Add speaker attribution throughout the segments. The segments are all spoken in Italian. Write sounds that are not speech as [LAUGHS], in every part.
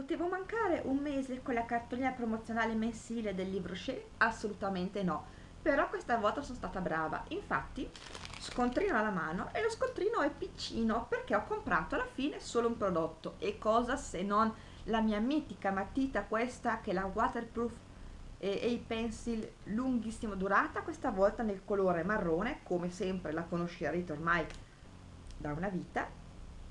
Speaker 1: Potevo mancare un mese con la cartolina promozionale mensile del libro Shea? Assolutamente no, però questa volta sono stata brava, infatti scontrino alla mano e lo scontrino è piccino perché ho comprato alla fine solo un prodotto. E cosa se non la mia mitica matita questa che è la waterproof e, e i pencil lunghissima durata questa volta nel colore marrone come sempre la conoscerete ormai da una vita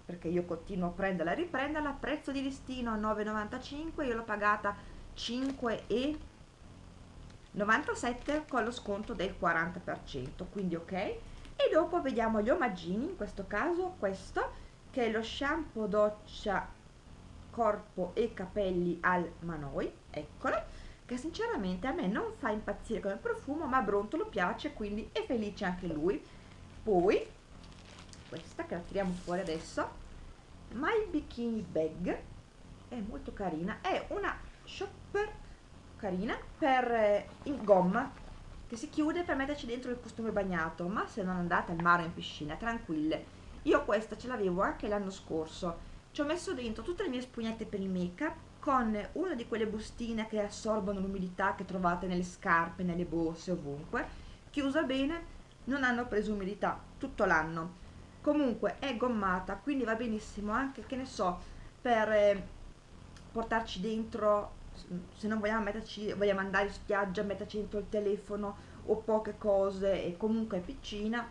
Speaker 1: perché io continuo a prenderla e riprenderla prezzo di listino 9,95 io l'ho pagata 5,97 con lo sconto del 40% quindi ok? E dopo vediamo gli omaggini in questo caso questo che è lo shampoo doccia corpo e capelli al manoi eccolo che sinceramente a me non fa impazzire come profumo ma a Brontolo piace quindi è felice anche lui. Poi questa che la tiriamo fuori adesso My Bikini Bag è molto carina. È una shopper carina per eh, in gomma che si chiude per metterci dentro il costume bagnato ma se non andate al mare o in piscina tranquille. Io questa ce l'avevo anche l'anno scorso. Ci ho messo dentro tutte le mie spugnette per il make up con una di quelle bustine che assorbono l'umidità che trovate nelle scarpe, nelle borse, ovunque. Chiusa bene non hanno preso umidità tutto l'anno comunque è gommata quindi va benissimo anche che ne so per eh, portarci dentro se non vogliamo metterci vogliamo andare in spiaggia metterci dentro il telefono o poche cose e comunque è piccina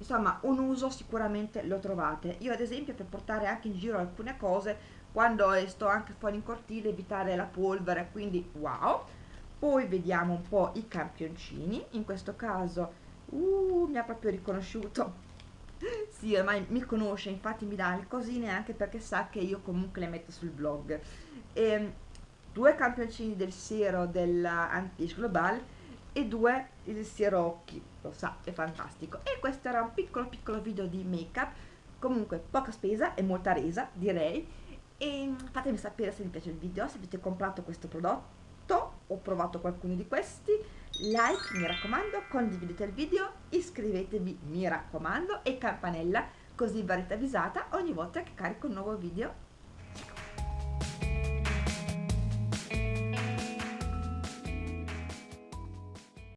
Speaker 1: insomma un uso sicuramente lo trovate. Io ad esempio per portare anche in giro alcune cose quando sto anche fuori in cortile evitare la polvere quindi wow! Poi vediamo un po' i campioncini. In questo caso uh, mi ha proprio riconosciuto [LAUGHS] sì, ormai mi conosce, infatti mi dà le cosine anche perché sa che io comunque le metto sul blog. E, ehm, due campioncini del siero dell'Antiche Global e due il siero occhi, lo sa, è fantastico. E questo era un piccolo piccolo video di make up, comunque poca spesa e molta resa, direi. E fatemi sapere se vi piace il video, se avete comprato questo prodotto o provato qualcuno di questi like mi raccomando, condividete il video, iscrivetevi mi raccomando e campanella così verrete avvisata ogni volta che carico un nuovo video.